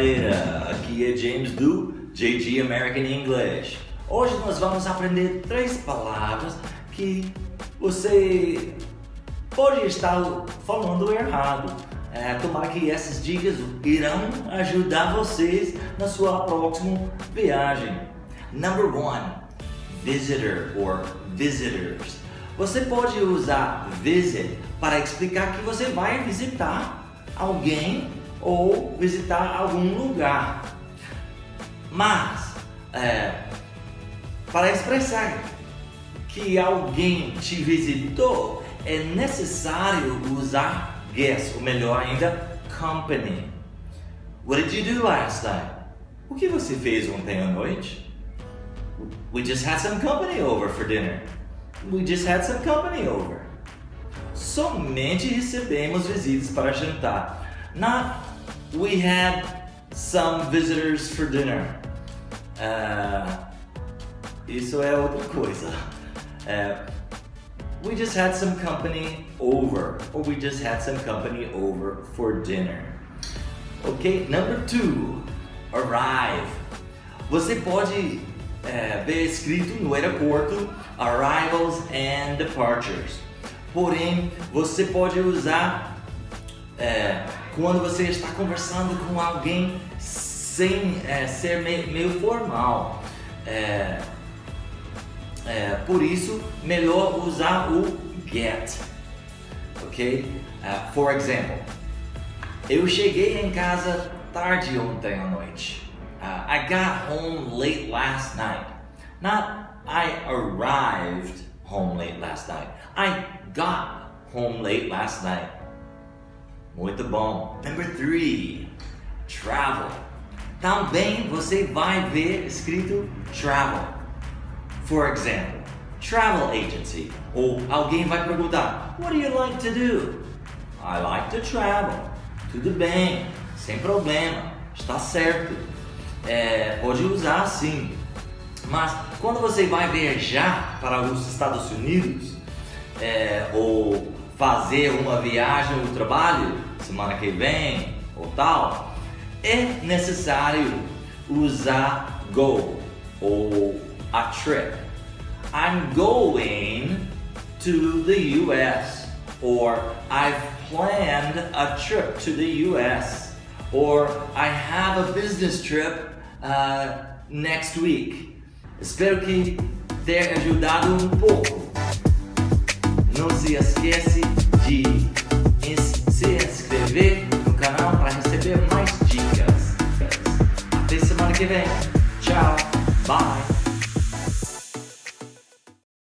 galera, aqui é James do JG American English. Hoje nós vamos aprender três palavras que você pode estar falando errado. É, tomara que essas dicas irão ajudar vocês na sua próxima viagem. Number one, visitor or visitors. Você pode usar visit para explicar que você vai visitar alguém ou visitar algum lugar. Mas, é, para expressar que alguém te visitou, é necessário usar guest, ou melhor ainda, company. What did you do last night? O que você fez ontem à noite? We just had some company over for dinner. We just had some company over. Somente recebemos visitas para jantar. Not we had some visitors for dinner. Uh, isso é outra coisa. Uh, we just had some company over. Or we just had some company over for dinner. Ok? Number two, arrive. Você pode é, ver escrito no aeroporto arrivals and departures. Porém, você pode usar é, quando você está conversando com alguém sem é, ser meio, formal. É, é, por isso, melhor usar o get. Ok? Uh, for example, eu cheguei em casa tarde ontem à noite. Uh, I got home late last night. Not I arrived home late last night. I got home late last night. Muito bom. Number three, travel. Também você vai ver escrito travel. For example, travel agency. Ou alguém vai perguntar, what do you like to do? I like to travel. Tudo bem, sem problema, está certo é, pode usar sim. Mas quando você vai viajar para os Estados Unidos é, ou fazer uma viagem ou trabalho semana que vem ou tal, é necessário usar go ou a trip. I'm going to the US or I've planned a trip to the US or I have a business trip uh, next week. Espero que tenha ajudado um pouco. Não se esquece de se inscrever no canal para receber mais dicas. Até semana que vem. Tchau!